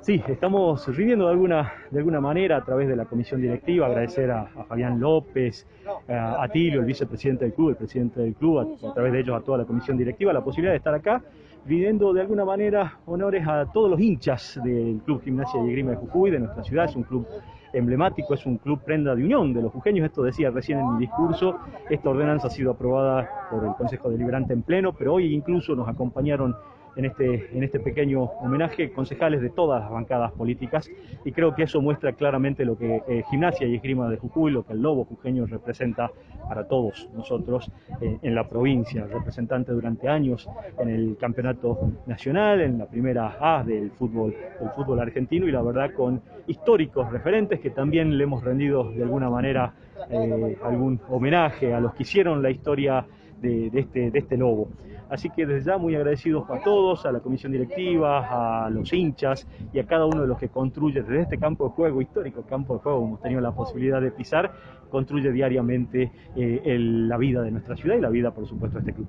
Sí, estamos rindiendo de alguna, de alguna manera a través de la comisión directiva, agradecer a, Fabián López, a, Tilio, el vicepresidente del club, el presidente del club, a, través de ellos a toda la comisión directiva, la posibilidad de estar acá, rindiendo de alguna manera honores a todos los hinchas del Club Gimnasia y Esgrima de Jujuy, de nuestra ciudad, es un club emblemático, es un club prenda de unión de los jujeños, esto decía recién en mi discurso, esta ordenanza ha sido aprobada por el Consejo Deliberante en pleno, pero hoy incluso nos acompañaron en este, en este pequeño homenaje concejales de todas las bancadas políticas y creo que eso muestra claramente lo que eh, Gimnasia y Esgrima de Jujuy, lo que el Lobo Jujeño representa para todos nosotros eh, en la provincia, representante durante años en el campeonato nacional, en la primera A del fútbol, del fútbol argentino y la verdad con históricos referentes que también le hemos rendido de alguna manera eh, algún homenaje a los que hicieron la historia de, este, de este lobo. Así que desde ya muy agradecidos a todos, a la comisión directiva, a los hinchas y a cada uno de los que construye desde este campo de juego, histórico campo de juego, hemos tenido la posibilidad de pisar, construye diariamente eh, el, la vida de nuestra ciudad y la vida, por supuesto, de este club.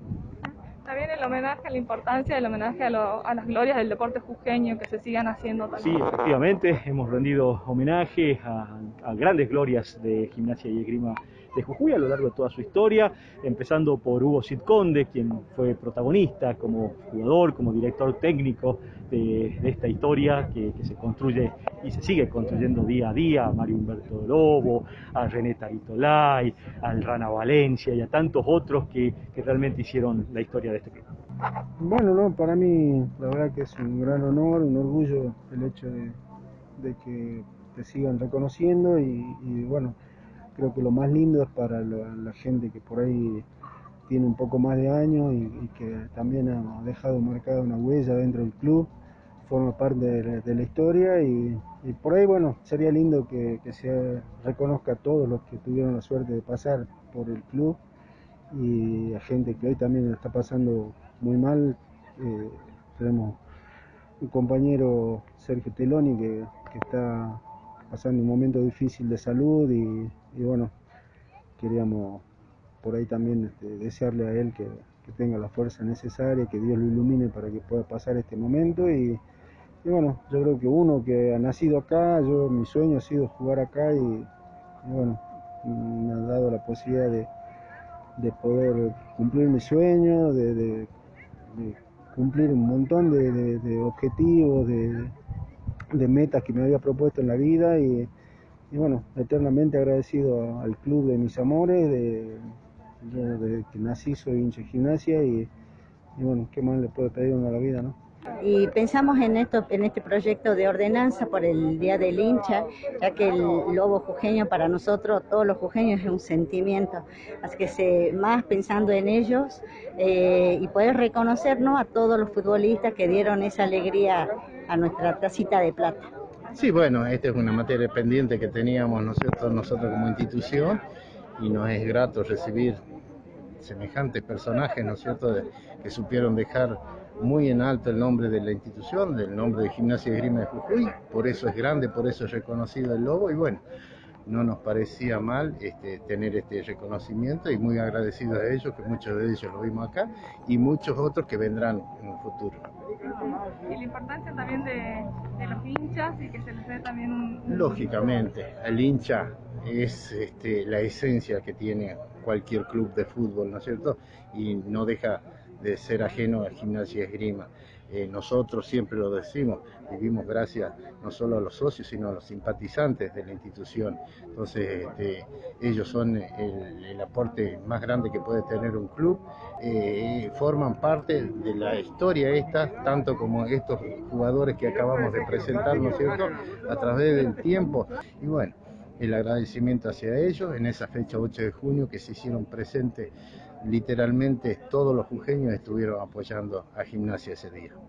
También el homenaje, la importancia del homenaje a, lo, a, las glorias del deporte jujeño que se sigan haciendo también. Sí, efectivamente, hemos rendido homenaje a, a grandes glorias de gimnasia y esgrima de Jujuy a lo largo de toda su historia, empezando por Hugo Cid quien fue protagonista como jugador, como director técnico de, esta historia que, se construye y se sigue construyendo día a día, a Mario Humberto Lobo, a René Taritolay, al Rana Valencia y a tantos otros que, realmente hicieron la historia de este club. Bueno, no, para mí la verdad que es un gran honor, un orgullo el hecho de, que te sigan reconociendo y bueno, creo que lo más lindo es para la, gente que por ahí tiene un poco más de años y, que también ha dejado marcada una huella dentro del club, forma parte de, la historia y, por ahí, bueno, sería lindo que, se reconozca a todos los que tuvieron la suerte de pasar por el club y a gente que hoy también está pasando muy mal. Eh, tenemos un compañero, Sergio Teloni, que está pasando un momento difícil de salud y, bueno, queríamos por ahí también este, desearle a él que, tenga la fuerza necesaria, que Dios lo ilumine para que pueda pasar este momento y, bueno, yo creo que uno que ha nacido acá, yo mi sueño ha sido jugar acá y, bueno, me ha dado la posibilidad de, de poder cumplir mi sueño, de, de cumplir un montón de, objetivos, de, metas que me había propuesto en la vida y, y bueno, eternamente agradecido al club de mis amores, de, yo desde que nací soy hincha de gimnasia y, y, bueno, ¿qué más le puede pedir uno a la vida, no? Y pensamos en esto, en este proyecto de ordenanza por el Día del Hincha, ya que el lobo jujeño para nosotros, todos los jujeños, es un sentimiento. Así que se, más pensando en ellos eh, y poder reconocernos a todos los futbolistas que dieron esa alegría a nuestra tacita de plata. Sí, bueno, esta es una materia pendiente que teníamos nosotros, nosotros como institución y nos es grato recibir semejantes personajes, ¿no es cierto?, de, que supieron dejar muy en alto el nombre de la institución, del nombre de Gimnasia y Esgrima de Jujuy, por eso es grande, por eso es reconocido el Lobo y bueno, no nos parecía mal este, tener este reconocimiento y muy agradecidos a ellos, que muchos de ellos lo vimos acá y muchos otros que vendrán en un futuro. Y la importancia también de, de los hinchas y que se les dé también un... Lógicamente, el hincha es este, la esencia que tiene cualquier club de fútbol, ¿no es cierto? Y no deja de ser ajeno a gimnasia y esgrima. Eh, nosotros siempre lo decimos, vivimos gracias no solo a los socios, sino a los simpatizantes de la institución. Entonces, este, ellos son el, aporte más grande que puede tener un club, eh, forman parte de la historia esta, tanto como estos jugadores que acabamos de presentar, ¿no es cierto?, a través del tiempo. Y bueno, el agradecimiento hacia ellos en esa fecha 8 de junio que se hicieron presentes literalmente todos los jujeños estuvieron apoyando a gimnasia ese día.